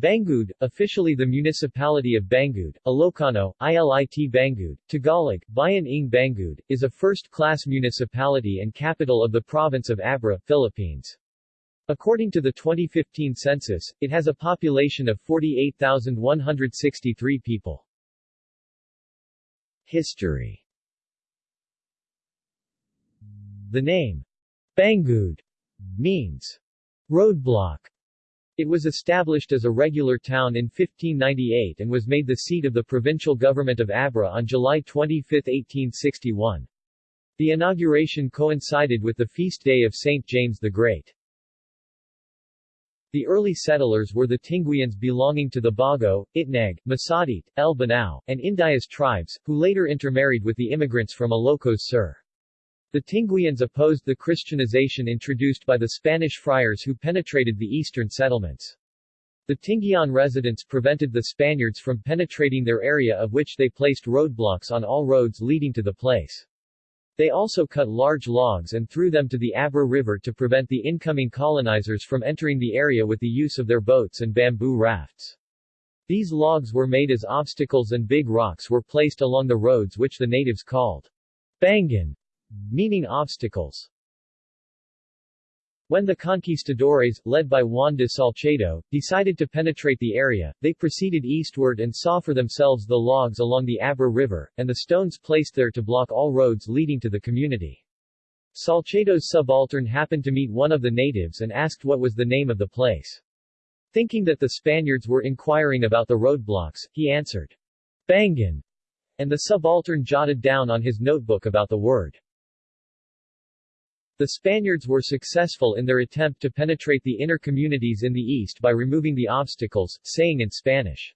Bangued, officially the municipality of Bangued, Ilocano, ILIT Bangued, Tagalog, Bayan ng Bangued, is a first-class municipality and capital of the province of Abra, Philippines. According to the 2015 census, it has a population of 48,163 people. History The name, Bangued, means roadblock it was established as a regular town in 1598 and was made the seat of the provincial government of Abra on July 25, 1861. The inauguration coincided with the feast day of St. James the Great. The early settlers were the Tinguians belonging to the Bago, Itnag, Masadit, El Banao, and Indayas tribes, who later intermarried with the immigrants from Ilocos Sur. The Tinguians opposed the Christianization introduced by the Spanish friars who penetrated the eastern settlements. The Tinguian residents prevented the Spaniards from penetrating their area of which they placed roadblocks on all roads leading to the place. They also cut large logs and threw them to the Abra River to prevent the incoming colonizers from entering the area with the use of their boats and bamboo rafts. These logs were made as obstacles and big rocks were placed along the roads which the natives called Bangan, meaning obstacles. When the conquistadores, led by Juan de Salcedo, decided to penetrate the area, they proceeded eastward and saw for themselves the logs along the Abra River, and the stones placed there to block all roads leading to the community. Salcedo's subaltern happened to meet one of the natives and asked what was the name of the place. Thinking that the Spaniards were inquiring about the roadblocks, he answered, Bangan, and the subaltern jotted down on his notebook about the word. The Spaniards were successful in their attempt to penetrate the inner communities in the east by removing the obstacles, saying in Spanish,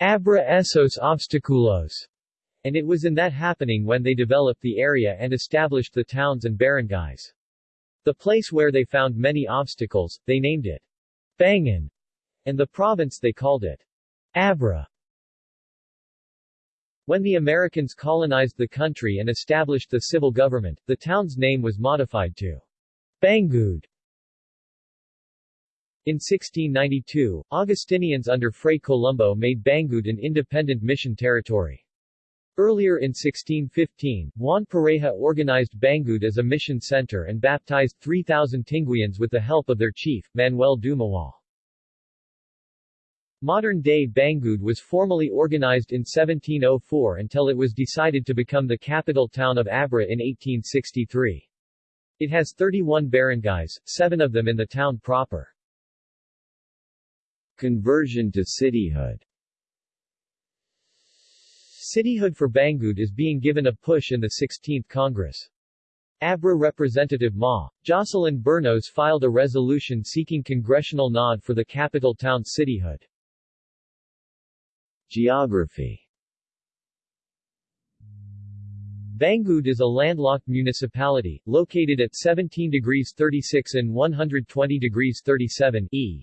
Abra esos obstaculos, and it was in that happening when they developed the area and established the towns and barangays. The place where they found many obstacles, they named it Bangan, and the province they called it Abra. When the Americans colonized the country and established the civil government, the town's name was modified to Bangued. In 1692, Augustinians under Fray Colombo made Bangued an independent mission territory. Earlier in 1615, Juan Pareja organized Bangued as a mission center and baptized 3,000 Tinguians with the help of their chief, Manuel Dumawal. Modern-day Bangued was formally organized in 1704 until it was decided to become the capital town of Abra in 1863. It has 31 barangays, seven of them in the town proper. Conversion to cityhood Cityhood for Bangued is being given a push in the 16th Congress. Abra Representative Ma. Jocelyn Bernos filed a resolution seeking congressional nod for the capital town's cityhood. Geography Bangued is a landlocked municipality, located at 17 degrees 36 and 120 degrees 37 E.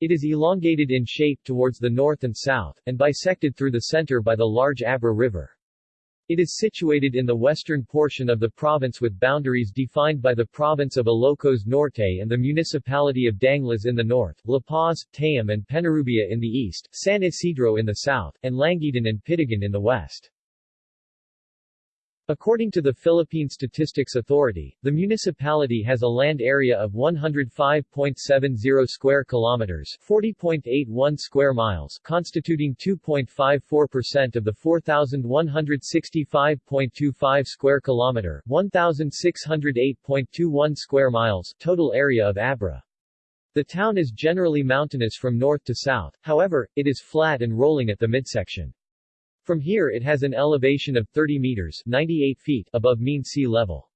It is elongated in shape towards the north and south, and bisected through the center by the large Abra River. It is situated in the western portion of the province with boundaries defined by the province of Ilocos Norte and the municipality of Danglas in the north, La Paz, Tayum and Penarubia in the east, San Isidro in the south, and Langiden and Pidigan in the west. According to the Philippine Statistics Authority, the municipality has a land area of 105.70 square kilometers, 40.81 square miles, constituting 2.54% of the 4165.25 square kilometer, 1608.21 square miles total area of Abra. The town is generally mountainous from north to south, however, it is flat and rolling at the midsection. From here it has an elevation of 30 meters 98 feet above mean sea level.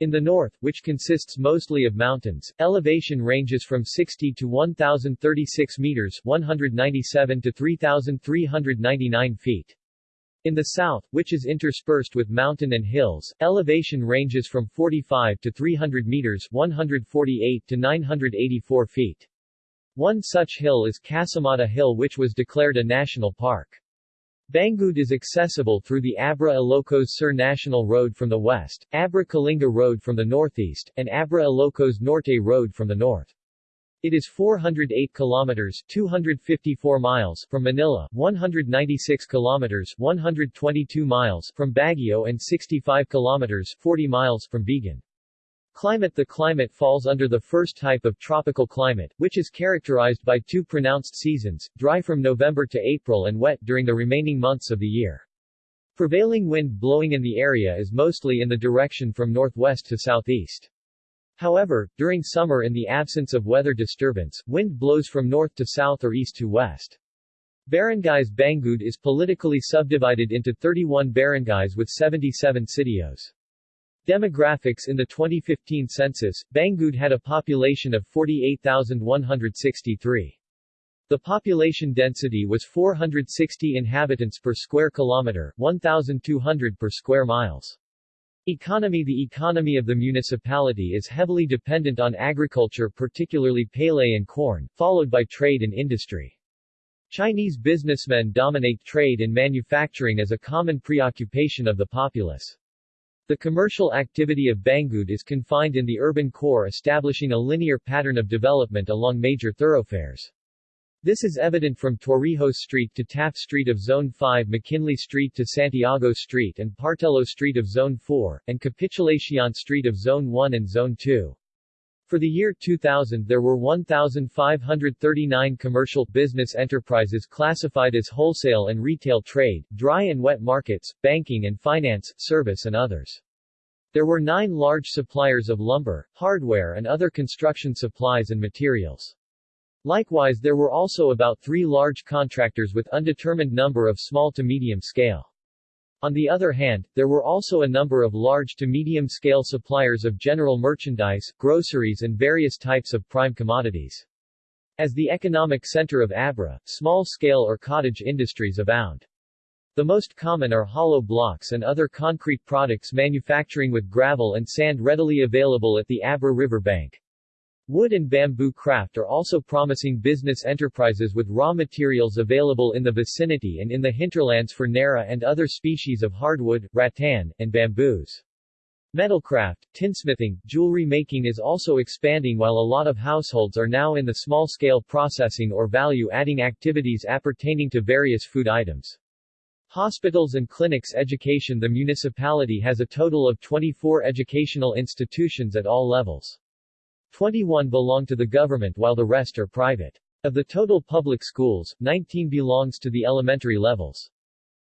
In the north, which consists mostly of mountains, elevation ranges from 60 to 1,036 meters 197 to 3,399 feet. In the south, which is interspersed with mountain and hills, elevation ranges from 45 to 300 meters 148 to 984 feet. One such hill is Casamata Hill which was declared a national park. Bangued is accessible through the Abra Ilocos Sur National Road from the west, Abra Kalinga Road from the northeast, and Abra Ilocos Norte Road from the north. It is 408 kilometers 254 miles from Manila, 196 kilometers 122 miles from Baguio and 65 kilometers 40 miles from Vigan. Climate The climate falls under the first type of tropical climate, which is characterized by two pronounced seasons, dry from November to April and wet during the remaining months of the year. Prevailing wind blowing in the area is mostly in the direction from northwest to southeast. However, during summer in the absence of weather disturbance, wind blows from north to south or east to west. Barangays Bangued is politically subdivided into 31 barangays with 77 sitios. Demographics In the 2015 census, Bangued had a population of 48,163. The population density was 460 inhabitants per square kilometer, 1,200 per square miles. Economy The economy of the municipality is heavily dependent on agriculture particularly palay and corn, followed by trade and industry. Chinese businessmen dominate trade and manufacturing as a common preoccupation of the populace. The commercial activity of Bangued is confined in the urban core establishing a linear pattern of development along major thoroughfares. This is evident from Torrijos Street to Taft Street of Zone 5 McKinley Street to Santiago Street and Partelo Street of Zone 4, and Capitulacion Street of Zone 1 and Zone 2. For the year 2000 there were 1,539 commercial business enterprises classified as wholesale and retail trade, dry and wet markets, banking and finance, service and others. There were nine large suppliers of lumber, hardware and other construction supplies and materials. Likewise there were also about three large contractors with undetermined number of small to medium scale. On the other hand, there were also a number of large to medium-scale suppliers of general merchandise, groceries and various types of prime commodities. As the economic center of Abra, small-scale or cottage industries abound. The most common are hollow blocks and other concrete products manufacturing with gravel and sand readily available at the Abra River bank. Wood and bamboo craft are also promising business enterprises with raw materials available in the vicinity and in the hinterlands for Nara and other species of hardwood, rattan, and bamboos. Metalcraft, tinsmithing, jewelry making is also expanding while a lot of households are now in the small-scale processing or value-adding activities appertaining to various food items. Hospitals and clinics education The municipality has a total of 24 educational institutions at all levels. 21 belong to the government while the rest are private. Of the total public schools, 19 belongs to the elementary levels.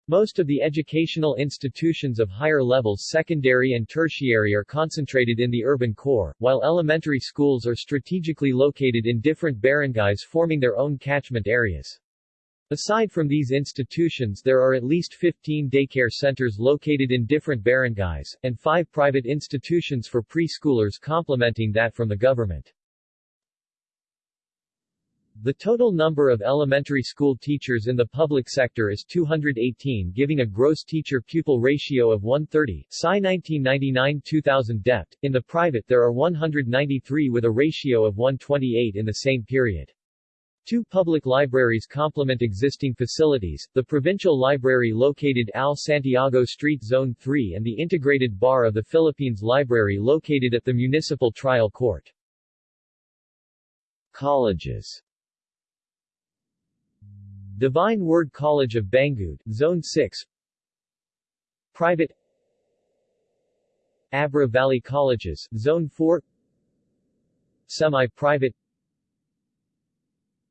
Most of the educational institutions of higher levels secondary and tertiary are concentrated in the urban core, while elementary schools are strategically located in different barangays forming their own catchment areas. Aside from these institutions there are at least 15 daycare centers located in different barangays, and five private institutions for preschoolers complementing that from the government. The total number of elementary school teachers in the public sector is 218 giving a gross teacher-pupil ratio of 130 SCI 1999-2000 DEPT. In the private there are 193 with a ratio of 128 in the same period. Two public libraries complement existing facilities, the Provincial Library located Al Santiago Street Zone 3 and the Integrated Bar of the Philippines Library located at the Municipal Trial Court. Colleges. Divine Word College of Bangued, Zone 6 Private. Abra Valley Colleges, Zone 4 Semi-private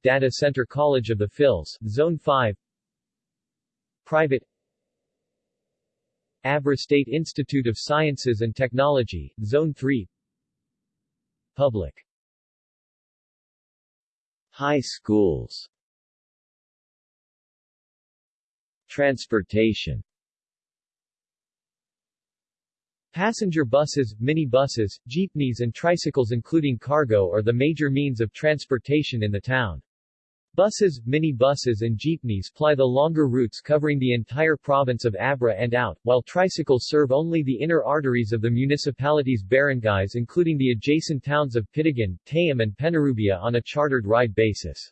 Data Center College of the Phils, Zone 5 Private. Abra State Institute of Sciences and Technology, Zone 3 Public. High schools. Transportation. Passenger buses, minibuses, jeepneys and tricycles including cargo are the major means of transportation in the town. Buses, mini-buses and jeepneys ply the longer routes covering the entire province of Abra and out, while tricycles serve only the inner arteries of the municipality's barangays including the adjacent towns of Pidigan, Tayum and Penarubia on a chartered ride basis.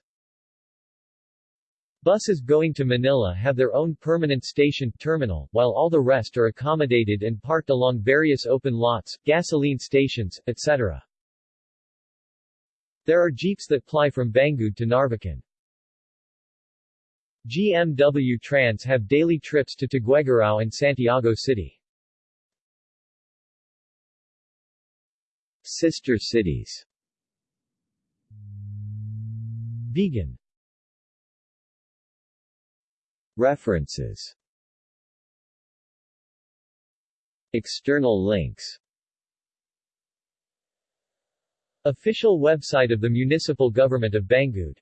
Buses going to Manila have their own permanent station terminal, while all the rest are accommodated and parked along various open lots, gasoline stations, etc. There are jeeps that ply from Bangued to Narvacan. GMW Trans have daily trips to Tuguegarao and Santiago City. Sister cities. Vigan. References. External links. Official website of the Municipal Government of Bangued